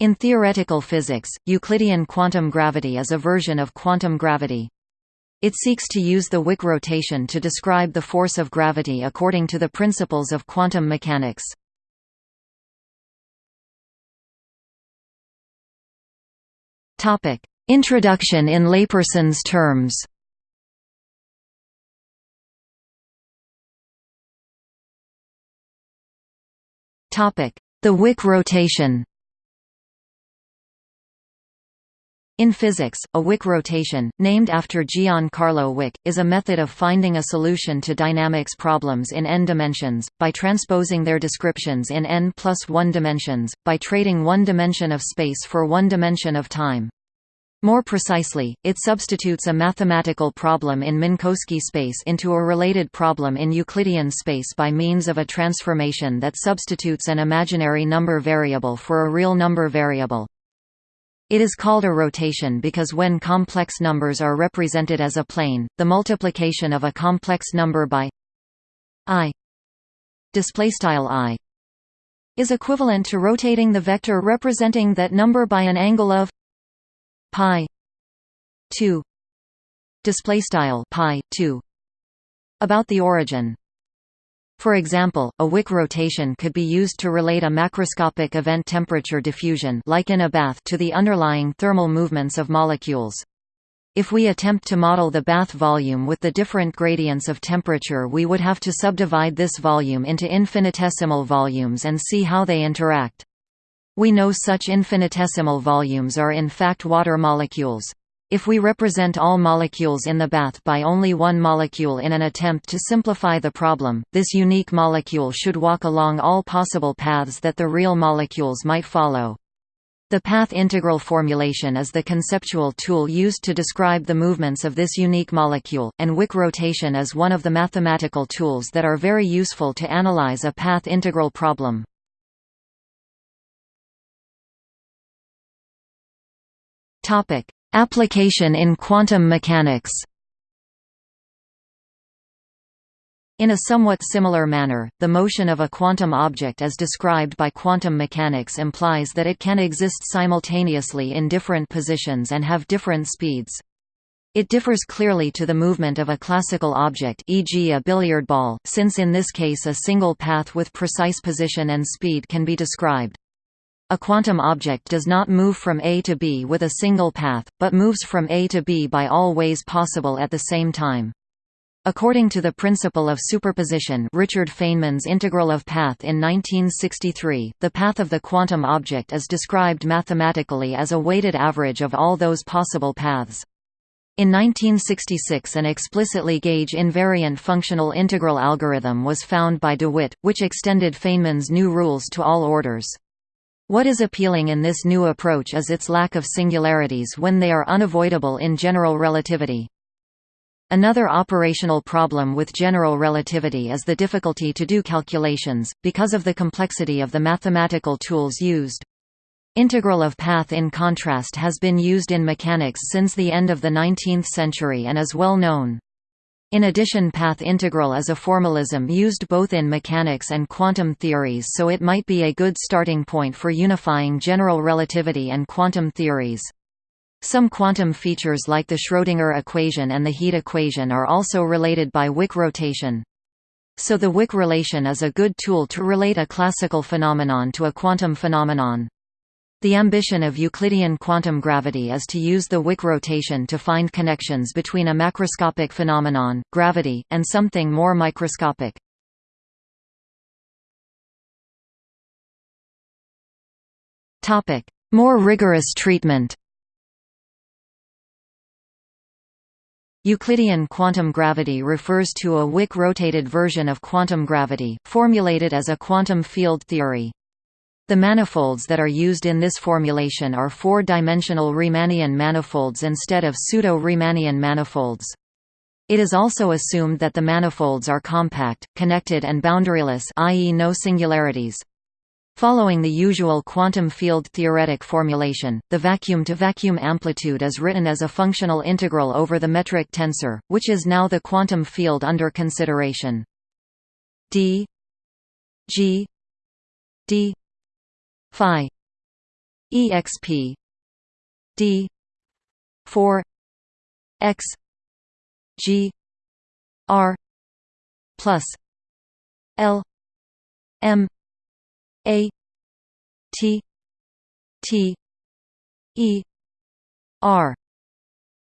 In theoretical physics, Euclidean quantum gravity is a version of quantum gravity. It seeks to use the Wick rotation to describe the force of gravity according to the principles of quantum mechanics. Introduction in layperson's terms The Wick rotation In physics, a Wick rotation, named after Gian-Carlo Wick, is a method of finding a solution to dynamics problems in n dimensions, by transposing their descriptions in n plus 1 dimensions, by trading one dimension of space for one dimension of time. More precisely, it substitutes a mathematical problem in Minkowski space into a related problem in Euclidean space by means of a transformation that substitutes an imaginary number variable for a real number variable. It is called a rotation because when complex numbers are represented as a plane, the multiplication of a complex number by i i is equivalent to rotating the vector representing that number by an angle of pi 2 display style pi 2 about the origin for example, a Wick rotation could be used to relate a macroscopic event temperature diffusion like in a bath to the underlying thermal movements of molecules. If we attempt to model the bath volume with the different gradients of temperature we would have to subdivide this volume into infinitesimal volumes and see how they interact. We know such infinitesimal volumes are in fact water molecules. If we represent all molecules in the bath by only one molecule in an attempt to simplify the problem, this unique molecule should walk along all possible paths that the real molecules might follow. The path integral formulation is the conceptual tool used to describe the movements of this unique molecule, and Wick rotation is one of the mathematical tools that are very useful to analyze a path integral problem. Topic: Application in quantum mechanics In a somewhat similar manner, the motion of a quantum object as described by quantum mechanics implies that it can exist simultaneously in different positions and have different speeds. It differs clearly to the movement of a classical object e.g. a billiard ball, since in this case a single path with precise position and speed can be described. A quantum object does not move from A to B with a single path, but moves from A to B by all ways possible at the same time. According to the principle of superposition Richard Feynman's integral of path in 1963, the path of the quantum object is described mathematically as a weighted average of all those possible paths. In 1966 an explicitly gauge invariant functional integral algorithm was found by DeWitt, which extended Feynman's new rules to all orders. What is appealing in this new approach is its lack of singularities when they are unavoidable in general relativity. Another operational problem with general relativity is the difficulty to do calculations, because of the complexity of the mathematical tools used. Integral of path in contrast has been used in mechanics since the end of the 19th century and is well known. In addition path integral is a formalism used both in mechanics and quantum theories so it might be a good starting point for unifying general relativity and quantum theories. Some quantum features like the Schrödinger equation and the heat equation are also related by Wick rotation. So the Wick rotation is a good tool to relate a classical phenomenon to a quantum phenomenon. The ambition of Euclidean quantum gravity is to use the Wick rotation to find connections between a macroscopic phenomenon, gravity, and something more microscopic. More rigorous treatment Euclidean quantum gravity refers to a Wick-rotated version of quantum gravity, formulated as a quantum field theory. The manifolds that are used in this formulation are four-dimensional Riemannian manifolds instead of pseudo-Riemannian manifolds. It is also assumed that the manifolds are compact, connected and boundaryless i.e. no singularities. Following the usual quantum field theoretic formulation, the vacuum-to-vacuum -vacuum amplitude is written as a functional integral over the metric tensor, which is now the quantum field under consideration. d g d phi exp d 4 x g r plus l m a t t e r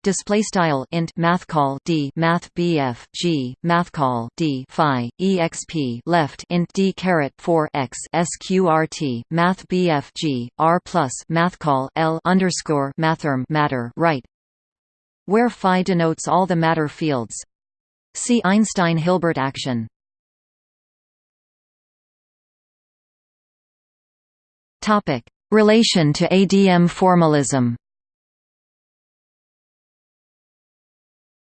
display style int math call d math bf g math call d phi exp left int d caret 4 x sqrt math bf g r plus math call l underscore mathrm matter right where phi denotes all the matter fields. See Einstein Hilbert action. Topic relation to ADM formalism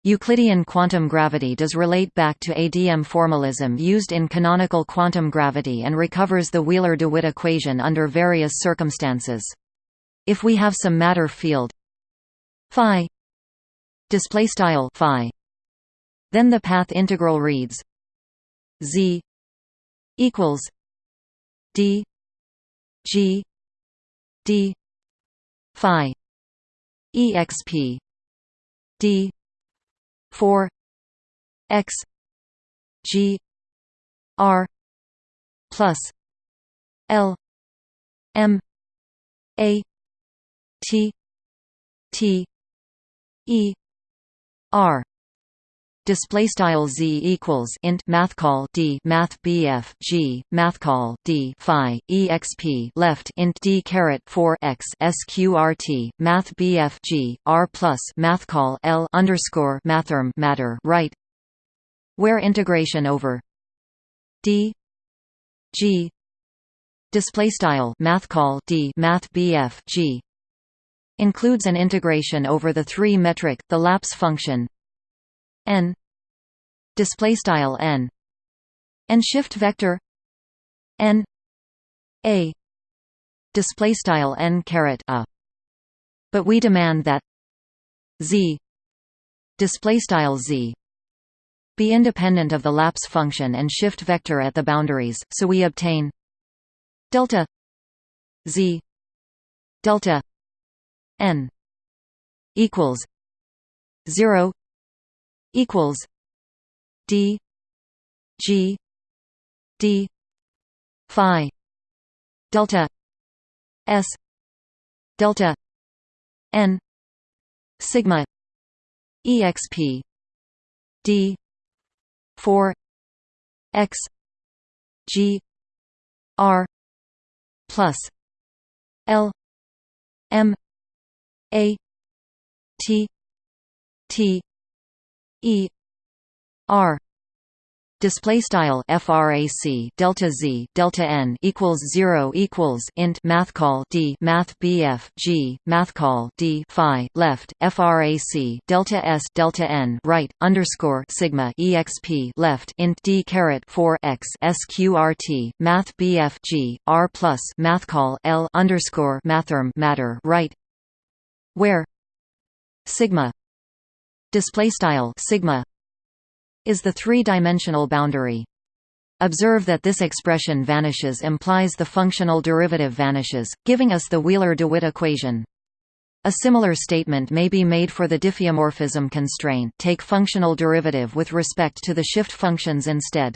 Euclidean quantum gravity does relate back to ADM formalism used in canonical quantum gravity and recovers the Wheeler-DeWitt equation under various circumstances. If we have some matter field phi display style phi then the path integral reads z equals d g d phi exp d 4 x g r plus l m a t t e r display style z equals int math call d math bf g math call d phi exp left int d caret 4 x sqrt math bf g r plus math call l underscore mathrm matter right where integration over d g display style math call d math bf g includes an integration over the three metric the lapse function n display style n and shift vector n a display style n caret a. But we demand that z display style z be independent of the lapse function and shift vector at the boundaries so we obtain delta z delta n equals 0 equals D G D Phi delta S delta N sigma exp D four X G R plus L M A T T E R display style frac delta z delta n equals 0 equals int math call d math bf g math call d phi left frac delta s delta n right underscore sigma exp left int d caret 4 x sqrt math bf g r plus math call l underscore mathrm matter right where sigma display style sigma is the three-dimensional boundary. Observe that this expression vanishes implies the functional derivative vanishes, giving us the Wheeler-DeWitt equation. A similar statement may be made for the diffeomorphism constraint take functional derivative with respect to the shift functions instead.